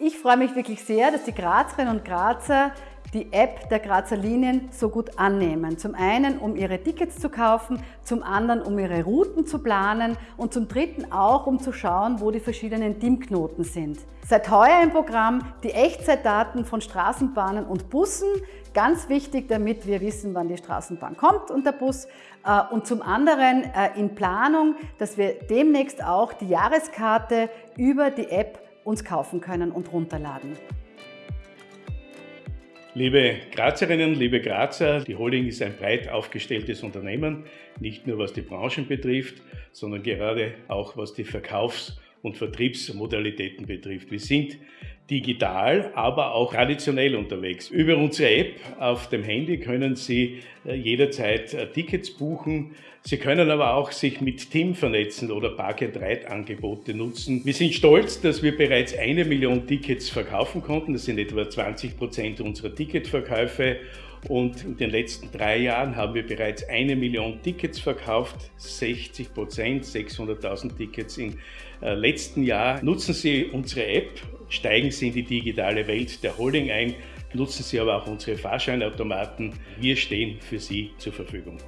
Ich freue mich wirklich sehr, dass die Grazerinnen und Grazer die App der Grazer Linien so gut annehmen. Zum einen, um ihre Tickets zu kaufen, zum anderen, um ihre Routen zu planen und zum dritten auch, um zu schauen, wo die verschiedenen Teamknoten sind. Seit heuer im Programm die Echtzeitdaten von Straßenbahnen und Bussen. Ganz wichtig, damit wir wissen, wann die Straßenbahn kommt und der Bus. Äh, und zum anderen äh, in Planung, dass wir demnächst auch die Jahreskarte über die App uns kaufen können und runterladen. Liebe Grazerinnen, liebe Grazer, die Holding ist ein breit aufgestelltes Unternehmen, nicht nur was die Branchen betrifft, sondern gerade auch was die Verkaufs- und Vertriebsmodalitäten betrifft. Wir sind digital, aber auch traditionell unterwegs. Über unsere App auf dem Handy können Sie äh, jederzeit äh, Tickets buchen. Sie können aber auch sich mit Team vernetzen oder Park-and-Ride-Angebote nutzen. Wir sind stolz, dass wir bereits eine Million Tickets verkaufen konnten. Das sind etwa 20 Prozent unserer Ticketverkäufe. Und in den letzten drei Jahren haben wir bereits eine Million Tickets verkauft, 60 Prozent, 600.000 Tickets im äh, letzten Jahr. Nutzen Sie unsere App, steigen Sie in die digitale Welt der Holding ein, nutzen Sie aber auch unsere Fahrscheinautomaten. Wir stehen für Sie zur Verfügung.